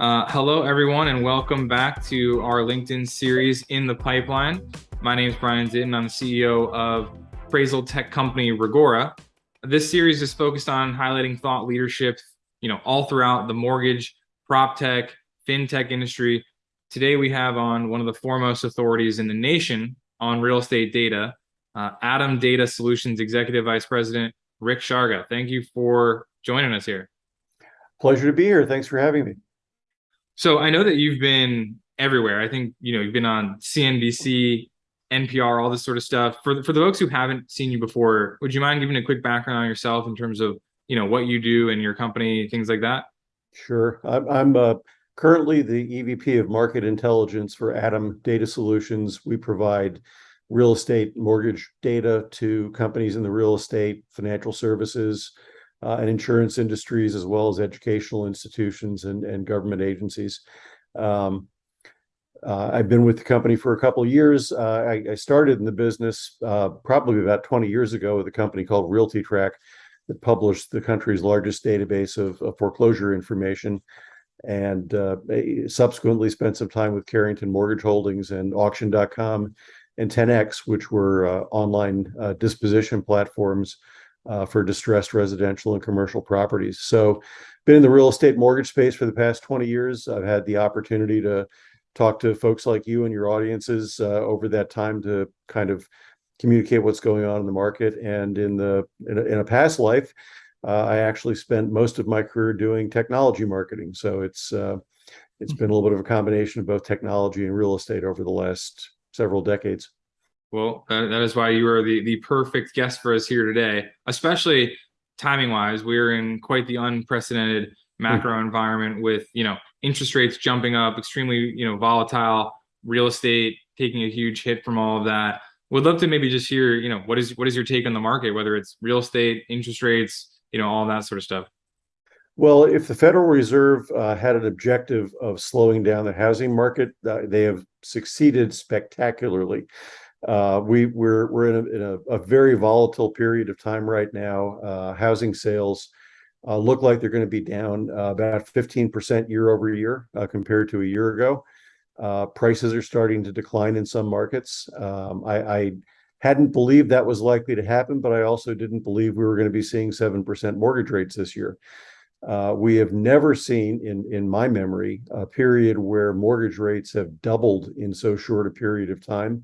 Uh, hello, everyone, and welcome back to our LinkedIn series in the pipeline. My name is Brian Zitin. I'm the CEO of appraisal tech company Reggora. This series is focused on highlighting thought leadership, you know, all throughout the mortgage, prop tech, fintech industry. Today we have on one of the foremost authorities in the nation on real estate data, uh, ATTOM Data Solutions Executive Vice President Rick Sharga. Thank you for joining us here. Pleasure to be here. Thanks for having me. So I know that you've been everywhere. I think you know you've been on CNBC, NPR, all this sort of stuff. For the, for the folks who haven't seen you before, would you mind giving a quick background on yourself in terms of you know what you do and your company, things like that? Sure. I'm, I'm uh, currently the EVP of Market Intelligence for ATTOM Data Solutions. We provide real estate mortgage data to companies in the real estate, financial services, uh, and insurance industries, as well as educational institutions and, and government agencies. Um, uh, I've been with the company for a couple of years. Uh, I, I, started in the business uh, probably about 20 years ago with a company called RealtyTrac that published the country's largest database of, of foreclosure information and uh, subsequently spent some time with Carrington Mortgage Holdings and Auction.com and 10X, which were uh, online disposition platforms uh, for distressed residential and commercial properties. So, been in the real estate mortgage space for the past 20 years. I've had the opportunity to talk to folks like you and your audiences uh, over that time to kind of communicate what's going on in the market. And in the in a, in a past life, uh, I actually spent most of my career doing technology marketing. So it's uh, it's been a little bit of a combination of both technology and real estate over the last several decades. Well, that, that is why you are the, the perfect guest for us here today, especially timing wise. We're in quite the unprecedented hmm. macro environment with, you know, interest rates jumping up, extremely, you know, volatile, real estate taking a huge hit from all of that. Would love to maybe just hear, you know, what is what is your take on the market, whether it's real estate, interest rates, you know, all that sort of stuff. Well, if the Federal Reserve uh, had an objective of slowing down the housing market, uh, they have succeeded spectacularly. Uh, we we're we're in a, in a, a, very volatile period of time right now. Uh, housing sales uh, look like they're going to be down uh, about 15% year over year uh, compared to a year ago. Uh, prices are starting to decline in some markets. Um, I, I, hadn't believed that was likely to happen, but I also didn't believe we were going to be seeing 7% mortgage rates this year. we have never seen in in my memory a period where mortgage rates have doubled in so short a period of time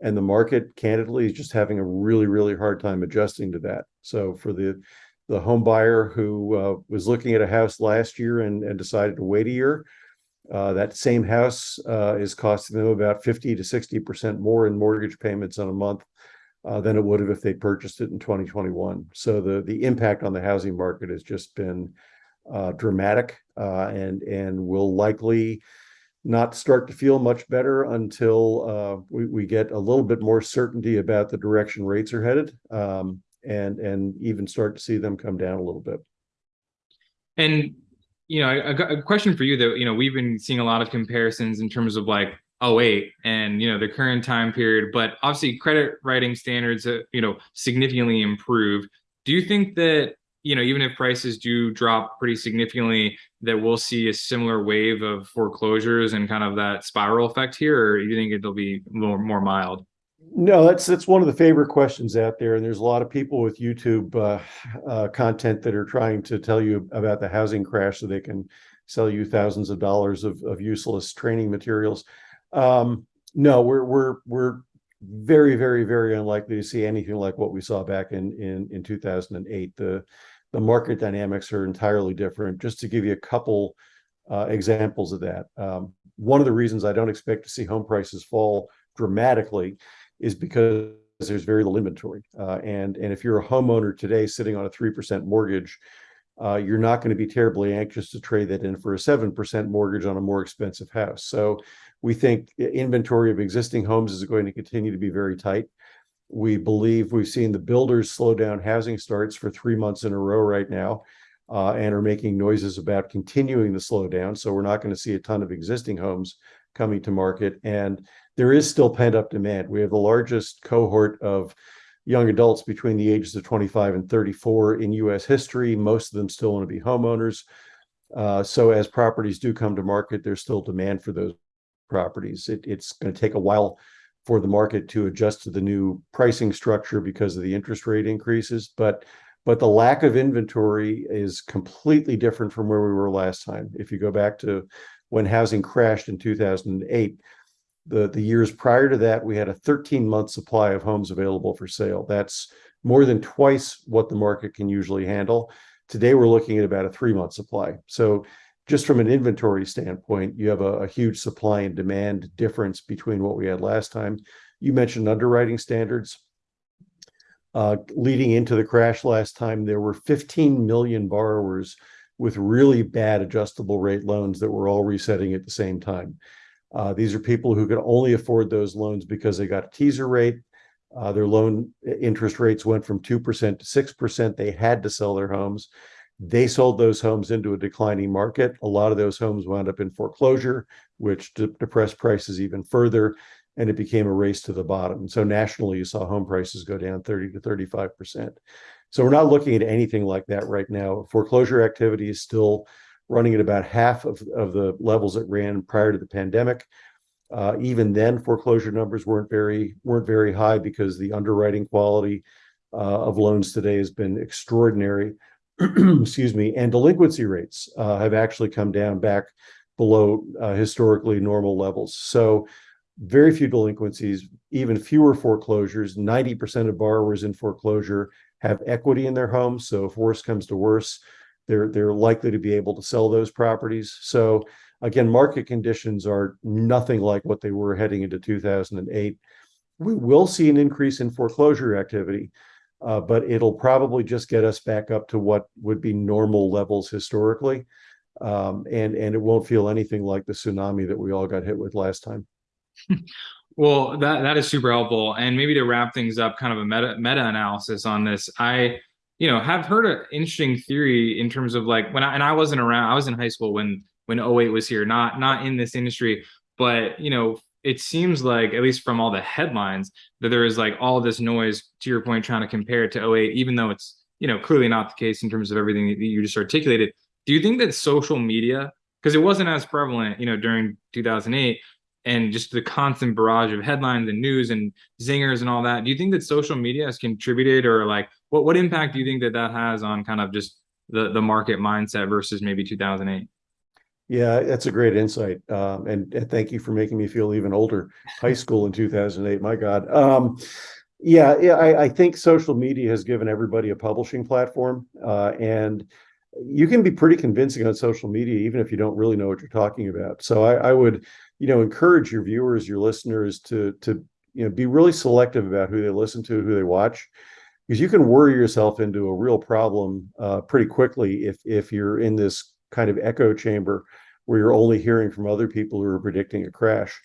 and the market candidly is just having a really really hard time adjusting to that. So for the the home buyer who uh, was looking at a house last year and, and decided to wait a year uh, that same house uh, is costing them about 50 to 60 percent more in mortgage payments on a month uh, than it would have if they purchased it in 2021 so the the impact on the housing market has just been uh, dramatic uh, and and will likely not start to feel much better until uh, we, we get a little bit more certainty about the direction rates are headed um, and and even start to see them come down a little bit. And you know, a, a question for you that you know we've been seeing a lot of comparisons in terms of like 08 and you know the current time period, but obviously credit writing standards have, you know significantly improved. Do you think that you know, even if prices do drop pretty significantly, that we'll see a similar wave of foreclosures and kind of that spiral effect here, or do you think it'll be more more mild? No, that's that's one of the favorite questions out there, and there's a lot of people with YouTube uh, uh, content that are trying to tell you about the housing crash so they can sell you thousands of dollars of, of useless training materials. Um, no, we're we're we're very very very unlikely to see anything like what we saw back in in in 2008. The the market dynamics are entirely different. Just to give you a couple uh, examples of that, um, one of the reasons I don't expect to see home prices fall dramatically is because there's very little inventory. Uh, and, and if you're a homeowner today sitting on a 3% mortgage, uh, you're not going to be terribly anxious to trade that in for a 7% mortgage on a more expensive house. So we think inventory of existing homes is going to continue to be very tight. We believe we've seen the builders slow down housing starts for three months in a row right now uh, and are making noises about continuing the slowdown. So we're not going to see a ton of existing homes coming to market. And there is still pent up demand. We have the largest cohort of young adults between the ages of 25 and 34 in US history. Most of them still want to be homeowners. Uh, so as properties do come to market, there's still demand for those properties. It, it's going to take a while for the market to adjust to the new pricing structure because of the interest rate increases, but but the lack of inventory is completely different from where we were last time. If you go back to when housing crashed in 2008, the, the years prior to that, we had a 13 month supply of homes available for sale. That's more than twice what the market can usually handle. Today, we're looking at about a three month supply. So just from an inventory standpoint, you have a, huge supply and demand difference between what we had last time. You mentioned underwriting standards. Uh, leading into the crash last time, there were 15 million borrowers with really bad adjustable rate loans that were all resetting at the same time. Uh, these are people who could only afford those loans because they got a teaser rate. Uh, their loan interest rates went from 2% to 6%. They had to sell their homes. They sold those homes into a declining market. A lot of those homes wound up in foreclosure, which de depressed prices even further and it became a race to the bottom. So nationally, you saw home prices go down 30 to 35%. So we're not looking at anything like that right now. Foreclosure activity is still running at about half of, of the levels it ran prior to the pandemic. Uh, even then, foreclosure numbers weren't very weren't very high because the underwriting quality uh, of loans today has been extraordinary. Excuse me, and delinquency rates uh, have actually come down back below uh, historically normal levels. So very few delinquencies, even fewer foreclosures. 90% of borrowers in foreclosure have equity in their homes. So if worse comes to worse, they're they're likely to be able to sell those properties. So again, market conditions are nothing like what they were heading into 2008. We will see an increase in foreclosure activity, uh, but it'll probably just get us back up to what would be normal levels historically. Um, and, and it won't feel anything like the tsunami that we all got hit with last time. well, that that is super helpful. And maybe to wrap things up, kind of a meta meta analysis on this. I, you know, have heard an interesting theory in terms of like when I and I wasn't around. I was in high school when when 08 was here, not not in this industry, but you know, it seems like at least from all the headlines that there is like all this noise. To your point, trying to compare it to 08, even though it's you know clearly not the case in terms of everything that you just articulated. Do you think that social media, because it wasn't as prevalent, you know, during 2008, and just the constant barrage of headlines and news and zingers and all that do you think that social media has contributed or like what what impact do you think that that has on kind of just the the market mindset versus maybe 2008 yeah that's a great insight um, and, and, thank you for making me feel even older. High school in 2008 my god um, yeah yeah I, I, think social media has given everybody a publishing platform uh, and you can be pretty convincing on social media even if you don't really know what you're talking about. So I, I would you know encourage your viewers your listeners to to you know be really selective about who they listen to who they watch because you can worry yourself into a real problem uh, pretty quickly if if you're in this kind of echo chamber where you're only hearing from other people who are predicting a crash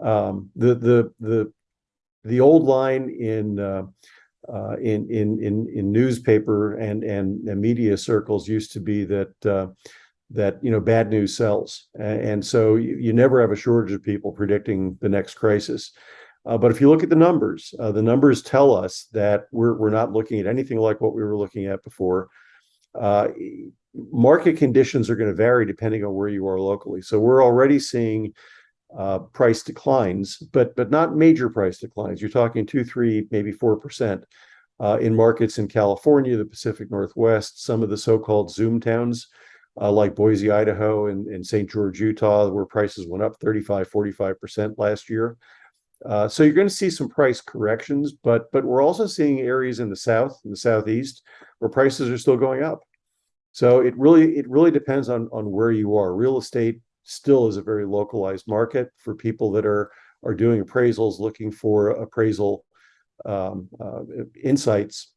um, the the the the old line in uh, uh, in in in in newspaper and and, and media circles used to be that uh, that you know bad news sells, and so you, you never have a shortage of people predicting the next crisis. Uh, but if you look at the numbers, uh, the numbers tell us that we're we're not looking at anything like what we were looking at before. Market conditions are going to vary depending on where you are locally. So we're already seeing uh, price declines, but but not major price declines. You're talking two, three, maybe four percent uh, in markets in California, the Pacific Northwest, some of the so-called Zoom towns uh, like Boise, Idaho, and, and St. George, Utah, where prices went up 35, 45% last year. Uh, so you're going to see some price corrections, but but we're also seeing areas in the south, in the southeast, where prices are still going up. So it really it really depends on on where you are. Real estate still is a very localized market for people that are are doing appraisals, looking for appraisal um, uh, insights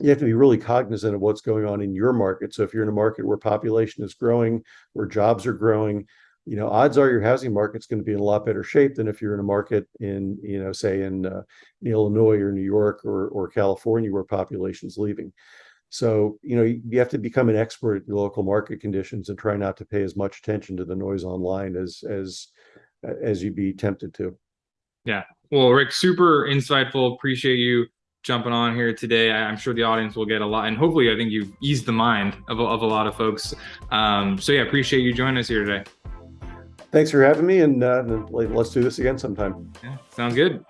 you have to be really cognizant of what's going on in your market. So if you're in a market where population is growing, where jobs are growing, you know, odds are your housing market's going to be in a lot better shape than if you're in a market in, you know, say in, uh, in Illinois or New York or or California where population's leaving. So, you know, you have to become an expert in local market conditions and try not to pay as much attention to the noise online as as as you'd be tempted to. Yeah. Well, Rick, super insightful. Appreciate you jumping on here today. I'm sure the audience will get a lot, and hopefully, I think you've eased the mind of, of a lot of folks. Um, so yeah, appreciate you joining us here today. Thanks for having me, and uh, let's do this again sometime. Yeah, sounds good.